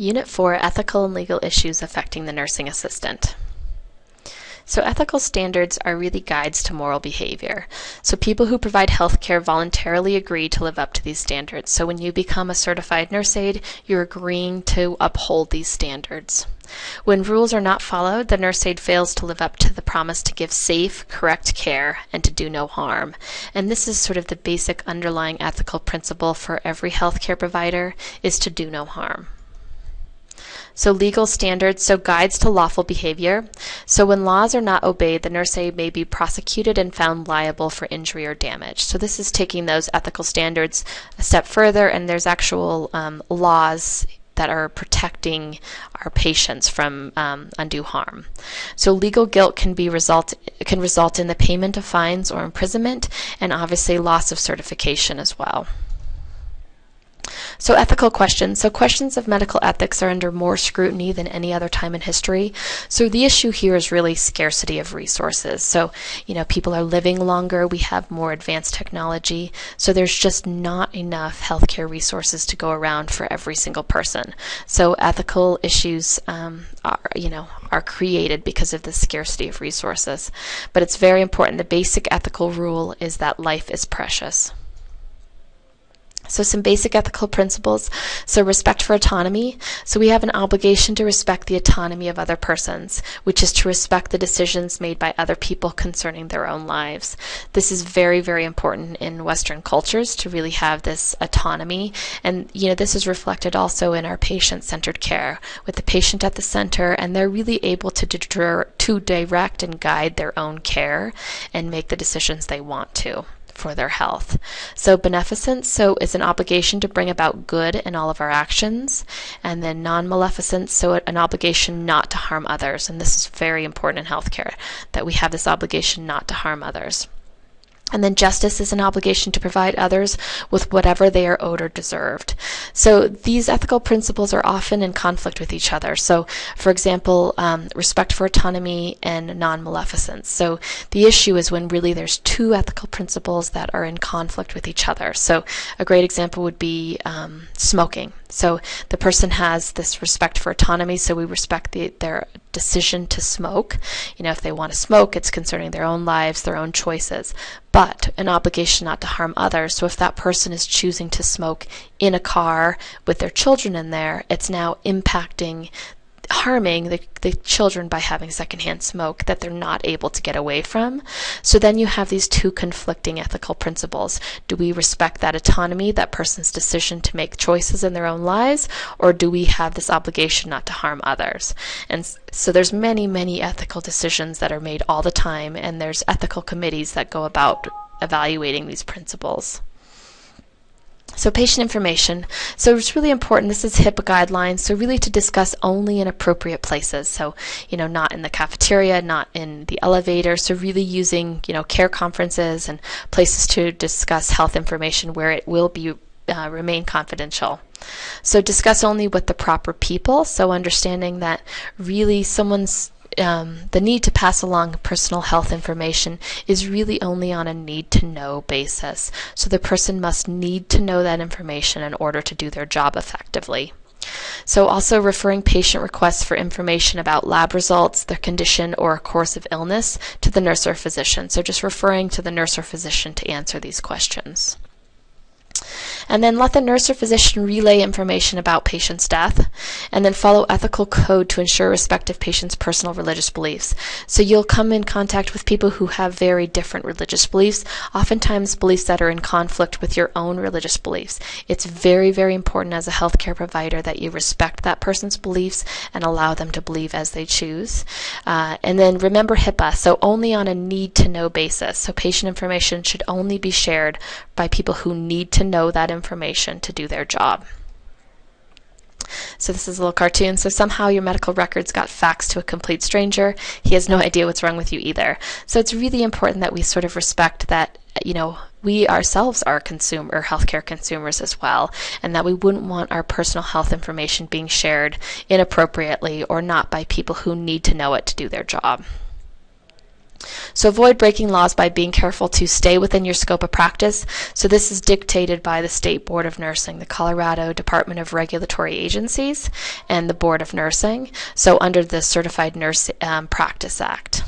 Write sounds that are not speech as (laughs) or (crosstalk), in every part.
Unit 4 Ethical and Legal Issues Affecting the Nursing Assistant. So, ethical standards are really guides to moral behavior. So, people who provide healthcare voluntarily agree to live up to these standards. So, when you become a certified nurse aide, you're agreeing to uphold these standards. When rules are not followed, the nurse aide fails to live up to the promise to give safe, correct care and to do no harm. And this is sort of the basic underlying ethical principle for every healthcare provider is to do no harm. So legal standards, so guides to lawful behavior. So when laws are not obeyed, the nurse aide may be prosecuted and found liable for injury or damage. So this is taking those ethical standards a step further, and there's actual um, laws that are protecting our patients from um, undue harm. So legal guilt can be result can result in the payment of fines or imprisonment, and obviously loss of certification as well. So ethical questions. So questions of medical ethics are under more scrutiny than any other time in history. So the issue here is really scarcity of resources. So, you know, people are living longer, we have more advanced technology, so there's just not enough healthcare resources to go around for every single person. So ethical issues um, are, you know, are created because of the scarcity of resources. But it's very important. The basic ethical rule is that life is precious. So some basic ethical principles. So respect for autonomy. So we have an obligation to respect the autonomy of other persons, which is to respect the decisions made by other people concerning their own lives. This is very, very important in Western cultures to really have this autonomy. And, you know, this is reflected also in our patient-centered care with the patient at the center, and they're really able to, to direct and guide their own care and make the decisions they want to for their health. So beneficence so is an obligation to bring about good in all of our actions, and then non-maleficence so an obligation not to harm others. And this is very important in healthcare that we have this obligation not to harm others. And then justice is an obligation to provide others with whatever they are owed or deserved. So these ethical principles are often in conflict with each other. So, for example, um, respect for autonomy and non maleficence. So the issue is when really there's two ethical principles that are in conflict with each other. So a great example would be um, smoking. So the person has this respect for autonomy, so we respect the, their decision to smoke. You know, if they want to smoke, it's concerning their own lives, their own choices, but an obligation not to harm others. So if that person is choosing to smoke in a car with their children in there, it's now impacting harming the, the children by having secondhand smoke that they're not able to get away from. So then you have these two conflicting ethical principles. Do we respect that autonomy, that person's decision to make choices in their own lives, or do we have this obligation not to harm others? And so there's many, many ethical decisions that are made all the time, and there's ethical committees that go about evaluating these principles. So patient information. So it's really important. This is HIPAA guidelines. So really to discuss only in appropriate places. So, you know, not in the cafeteria, not in the elevator. So really using, you know, care conferences and places to discuss health information where it will be uh, remain confidential. So discuss only with the proper people. So understanding that really someone's um, the need to pass along personal health information is really only on a need to know basis. So the person must need to know that information in order to do their job effectively. So also referring patient requests for information about lab results, their condition, or a course of illness to the nurse or physician. So just referring to the nurse or physician to answer these questions and then let the nurse or physician relay information about patient's death, and then follow ethical code to ensure respect of patient's personal religious beliefs. So you'll come in contact with people who have very different religious beliefs, oftentimes beliefs that are in conflict with your own religious beliefs. It's very, very important as a healthcare provider that you respect that person's beliefs and allow them to believe as they choose. Uh, and then remember HIPAA, so only on a need to know basis. So patient information should only be shared by people who need to know that information to do their job. So this is a little cartoon. So somehow your medical records got faxed to a complete stranger. He has no idea what's wrong with you either. So it's really important that we sort of respect that, you know, we ourselves are consumer healthcare consumers as well, and that we wouldn't want our personal health information being shared inappropriately or not by people who need to know it to do their job. So avoid breaking laws by being careful to stay within your scope of practice. So this is dictated by the State Board of Nursing, the Colorado Department of Regulatory Agencies, and the Board of Nursing. So under the Certified Nurse um, Practice Act.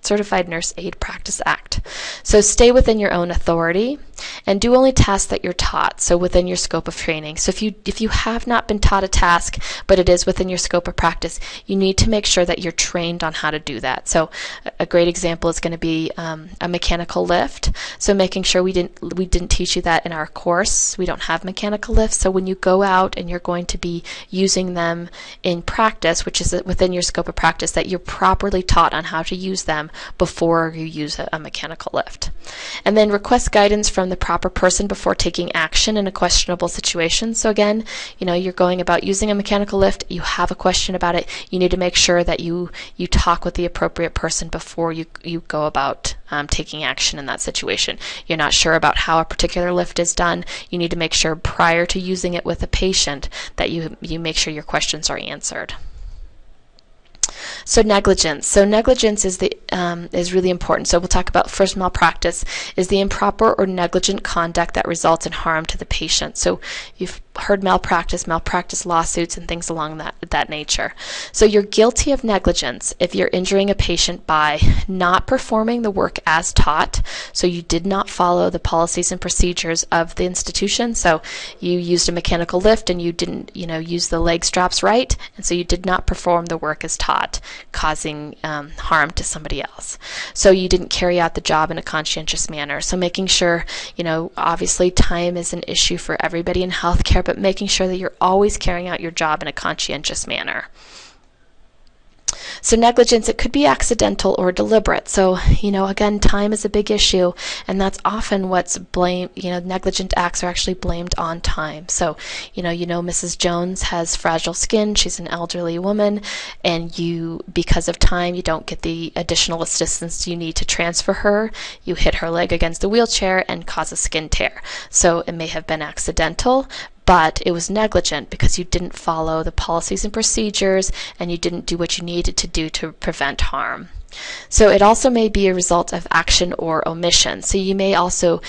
Certified Nurse Aide Practice Act. So stay within your own authority and do only tasks that you're taught, so within your scope of training. So if you if you have not been taught a task, but it is within your scope of practice, you need to make sure that you're trained on how to do that. So a great example is going to be um, a mechanical lift. So making sure we didn't we didn't teach you that in our course. We don't have mechanical lifts. So when you go out and you're going to be using them in practice, which is within your scope of practice, that you're properly taught on how to use them before you use a, a mechanical lift. And then request guidance from the proper person before taking action in a questionable situation. So again, you know, you're going about using a mechanical lift, you have a question about it, you need to make sure that you you talk with the appropriate person before you you go about um, taking action in that situation. You're not sure about how a particular lift is done. You need to make sure prior to using it with a patient that you you make sure your questions are answered. So negligence. So negligence is the um, is really important. So we'll talk about first malpractice is the improper or negligent conduct that results in harm to the patient. So you've heard malpractice, malpractice lawsuits, and things along that that nature. So you're guilty of negligence if you're injuring a patient by not performing the work as taught. So you did not follow the policies and procedures of the institution. So you used a mechanical lift and you didn't, you know, use the leg straps right, and so you did not perform the work as taught, causing um, harm to somebody else. So you didn't carry out the job in a conscientious manner. So making sure, you know, obviously time is an issue for everybody in healthcare but making sure that you're always carrying out your job in a conscientious manner. So negligence, it could be accidental or deliberate. So, you know, again, time is a big issue, and that's often what's blamed, you know, negligent acts are actually blamed on time. So, you know, you know Mrs. Jones has fragile skin, she's an elderly woman, and you, because of time, you don't get the additional assistance you need to transfer her. You hit her leg against the wheelchair and cause a skin tear. So it may have been accidental, but it was negligent because you didn't follow the policies and procedures and you didn't do what you needed to do to prevent harm. So it also may be a result of action or omission. So you may also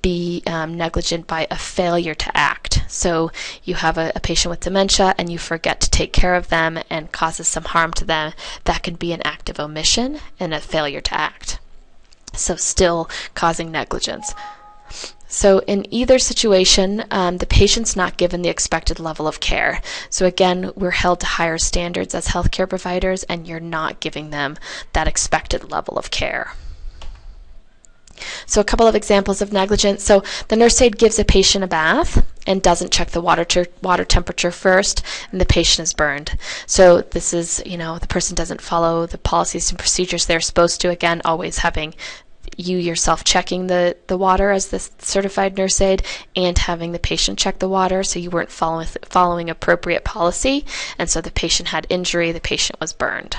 be um, negligent by a failure to act. So you have a, a, patient with dementia and you forget to take care of them and causes some harm to them. That can be an act of omission and a failure to act. So still causing negligence. So in either situation, um, the patient's not given the expected level of care. So again, we're held to higher standards as healthcare providers, and you're not giving them that expected level of care. So a couple of examples of negligence. So the nurse aide gives a patient a bath and doesn't check the water water temperature first, and the patient is burned. So this is, you know, the person doesn't follow the policies and procedures they're supposed to. Again, always having you yourself checking the, the water as the certified nurse aide and having the patient check the water so you weren't following, following appropriate policy and so the patient had injury, the patient was burned.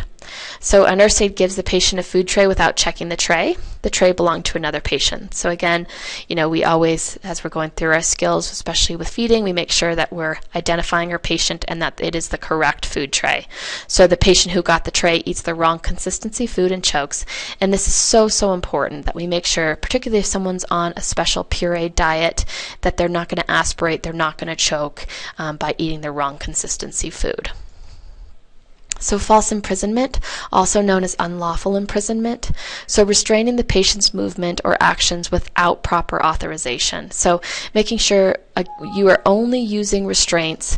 So a nurse aide gives the patient a food tray without checking the tray. The tray belonged to another patient. So again, you know, we always, as we're going through our skills, especially with feeding, we make sure that we're identifying our patient and that it is the correct food tray. So the patient who got the tray eats the wrong consistency food and chokes. And this is so, so important that we make sure, particularly if someone's on a special pureed diet, that they're not going to aspirate, they're not going to choke um, by eating the wrong consistency food. So false imprisonment, also known as unlawful imprisonment. So restraining the patient's movement or actions without proper authorization. So making sure uh, you are only using restraints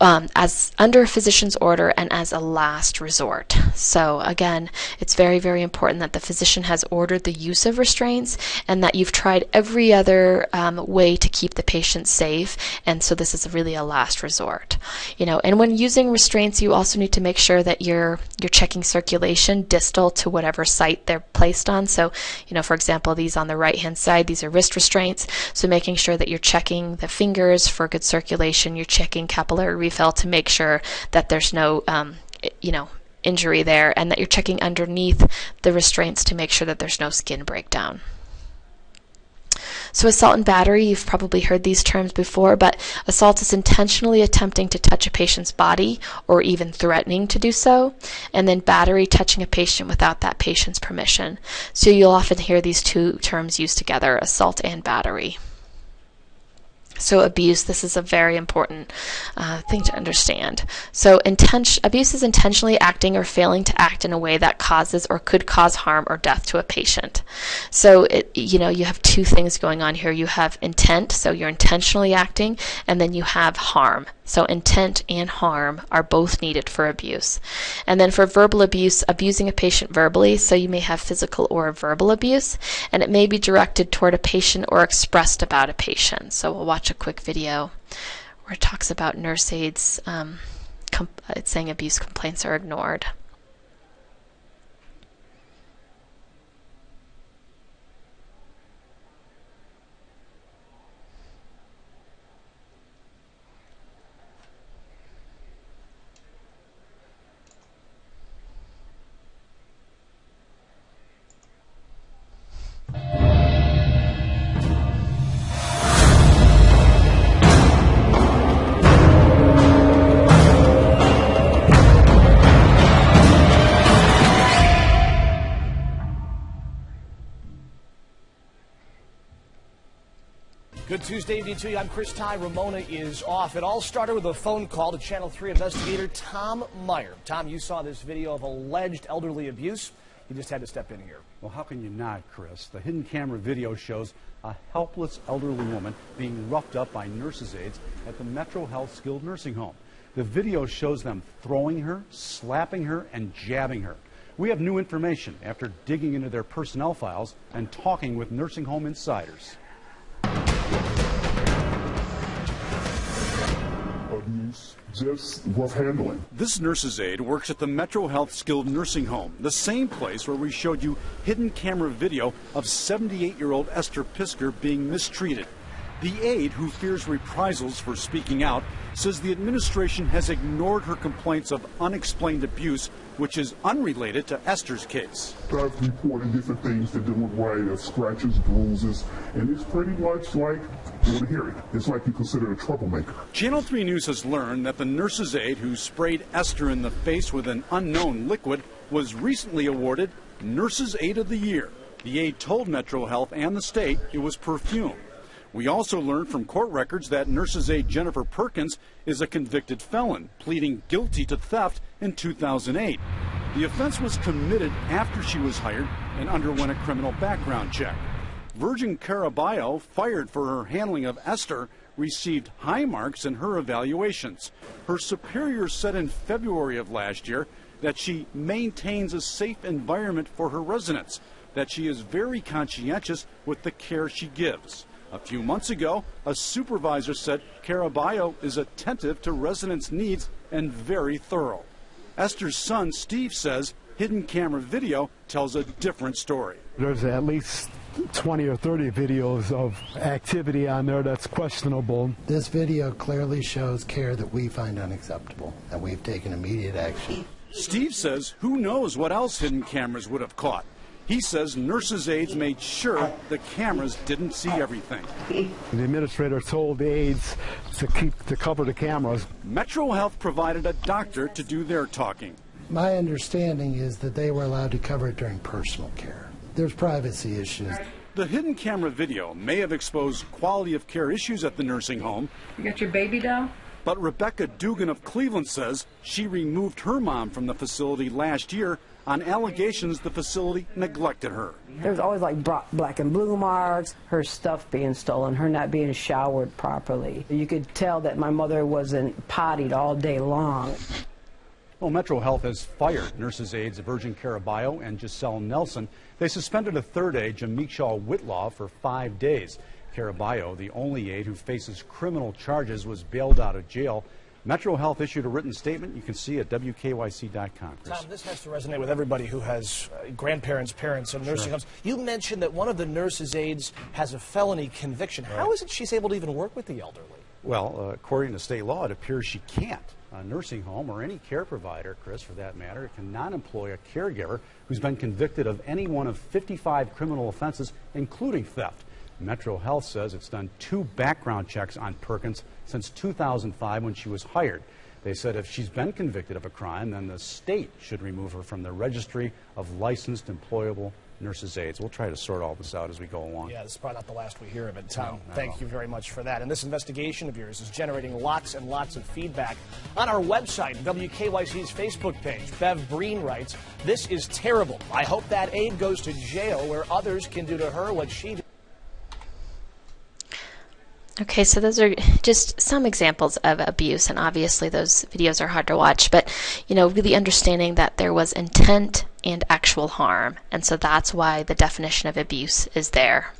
um, as under a physician's order and as a last resort. So again, it's very, very important that the physician has ordered the use of restraints and that you've tried every other um, way to keep the patient safe. And so this is really a last resort. You know, and when using restraints, you also need to make sure that you're you're checking circulation distal to whatever site they're placed on. So, you know, for example, these on the right hand side, these are wrist restraints. So making sure that you're checking the fingers for good circulation, you're checking capillary refill to make sure that there's no, um, you know, injury there and that you're checking underneath the restraints to make sure that there's no skin breakdown. So, assault and battery, you've probably heard these terms before, but assault is intentionally attempting to touch a patient's body or even threatening to do so, and then battery, touching a patient without that patient's permission. So, you'll often hear these two terms used together assault and battery. So abuse, this is a very important uh, thing to understand. So intention, abuse is intentionally acting or failing to act in a way that causes or could cause harm or death to a patient. So it, you know, you have two things going on here. You have intent, so you're intentionally acting, and then you have harm. So intent and harm are both needed for abuse. And then for verbal abuse, abusing a patient verbally, so you may have physical or verbal abuse, and it may be directed toward a patient or expressed about a patient. So we'll watch a quick video where it talks about nurse aides um, saying abuse complaints are ignored. Tuesday evening to you. I'm Chris Tye. Romona is off. It all started with a phone call to Channel 3 investigator Tom Meyer. Tom, you saw this video of alleged elderly abuse. You just had to step in here. Well, how can you not, Chris? The hidden camera video shows a helpless elderly woman being roughed up by nurses' aides at the Metro Health Skilled Nursing Home. The video shows them throwing her, slapping her, and jabbing her. We have new information after digging into their personnel files and talking with nursing home insiders. Just rough handling. This nurse's aide works at the Metro Health Skilled Nursing Home, the same place where we showed you hidden camera video of 78 year old Esther Pisker being mistreated. The aide, who fears reprisals for speaking out, says the administration has ignored her complaints of unexplained abuse, which is unrelated to Esther's case. I've reported different things that didn't look right, scratches, bruises, and it's pretty much like doing hear it. It's like you consider a troublemaker. Channel 3 News has learned that the nurse's aide who sprayed Esther in the face with an unknown liquid was recently awarded Nurse's Aide of the Year. The aide told Metro Health and the state it was perfume. We also learned from court records that nurse's aide Jennifer Perkins is a convicted felon, pleading guilty to theft in 2008. The offense was committed after she was hired and underwent a criminal background check. Virgin Caraballo, fired for her handling of Esther, received high marks in her evaluations. Her superior said in February of last year that she maintains a safe environment for her residents, that she is very conscientious with the care she gives. A few months ago, a supervisor said Caraballo is attentive to residents' needs and very thorough. Esther's son, Steve, says hidden camera video tells a different story. There's at least 20 or 30 videos of activity on there that's questionable. This video clearly shows care that we find unacceptable, and we've taken immediate action. Steve says who knows what else hidden cameras would have caught. He says nurses' aides made sure the cameras didn't see everything. (laughs) The administrator told the aides to keep to cover the cameras. Metro Health provided a doctor to do their talking. My understanding is that they were allowed to cover it during personal care. There's privacy issues. The hidden camera video may have exposed quality of care issues at the nursing home. You got your baby doll? But Rebecca Dugan of Cleveland says she removed her mom from the facility last year on allegations the facility neglected her. There was always like black and blue marks, her stuff being stolen, her not being showered properly. You could tell that my mother wasn't pottied all day long. Well, Metro Health has fired nurses' aides Virgin Caraballo and Giselle Nelson. They suspended a third aide, Jameikshaw Whitlaw, for five days. Caraballo, the only aide who faces criminal charges, was bailed out of jail. Metro Health issued a written statement you can see at WKYC.com. Tom, this has to resonate with everybody who has uh, grandparents, parents, and nursing sure. homes. You mentioned that one of the nurses' aides has a felony conviction. Right. How is it she's able to even work with the elderly? Well, uh, according to state law, it appears she can't. A nursing home or any care provider, Chris, for that matter, cannot employ a caregiver who's been convicted of any one of 55 criminal offenses, including theft. Metro Health says it's done two background checks on Perkins since 2005 when she was hired. They said if she's been convicted of a crime, then the state should remove her from the registry of licensed employable nurses' aides. We'll try to sort all this out as we go along. Yeah, this is probably not the last we hear of it. Tom, No, thank you very much for that. And this investigation of yours is generating lots and lots of feedback. On our website, WKYC's Facebook page, Bev Breen writes, This is terrible. I hope that aide goes to jail where others can do to her what she did. Okay, so those are just some examples of abuse, and obviously those videos are hard to watch, but you know, really understanding that there was intent and actual harm, and so that's why the definition of abuse is there.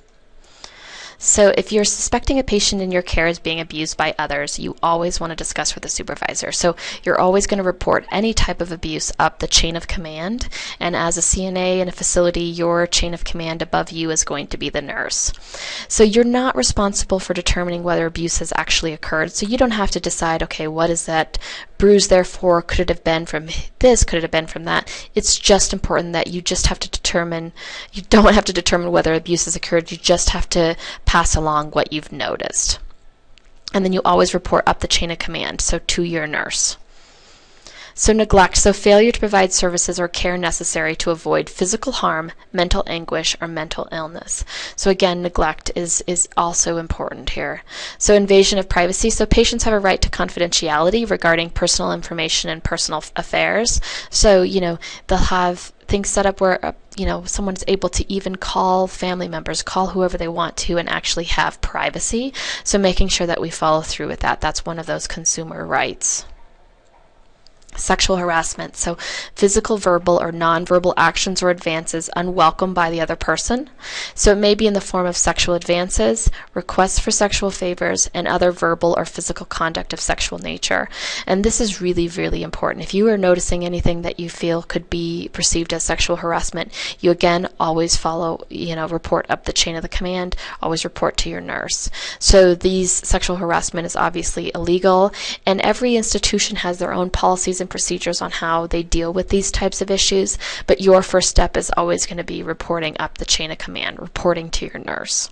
So, if you're suspecting a patient in your care is being abused by others, you always want to discuss with the supervisor. So, you're always going to report any type of abuse up the chain of command. And as a CNA in a facility, your chain of command above you is going to be the nurse. So, you're not responsible for determining whether abuse has actually occurred. So, you don't have to decide, okay, what is that bruise therefore? Could it have been from this? Could it have been from that? It's just important that you just have to determine, you don't have to determine whether abuse has occurred. You just have to pass along what you've noticed. And then you always report up the chain of command, so to your nurse. So, neglect, so failure to provide services or care necessary to avoid physical harm, mental anguish, or mental illness. So, again, neglect is, is also important here. So, invasion of privacy, so patients have a right to confidentiality regarding personal information and personal affairs. So, you know, they'll have things set up where uh, you know someone's able to even call family members call whoever they want to and actually have privacy so making sure that we follow through with that that's one of those consumer rights sexual harassment. So, physical, verbal, or nonverbal actions or advances unwelcome by the other person. So, it may be in the form of sexual advances, requests for sexual favors, and other verbal or physical conduct of sexual nature. And this is really, really important. If you are noticing anything that you feel could be perceived as sexual harassment, you again always follow, you know, report up the chain of the command, always report to your nurse. So, these sexual harassment is obviously illegal, and every institution has their own and procedures on how they deal with these types of issues, but your first step is always going to be reporting up the chain of command, reporting to your nurse.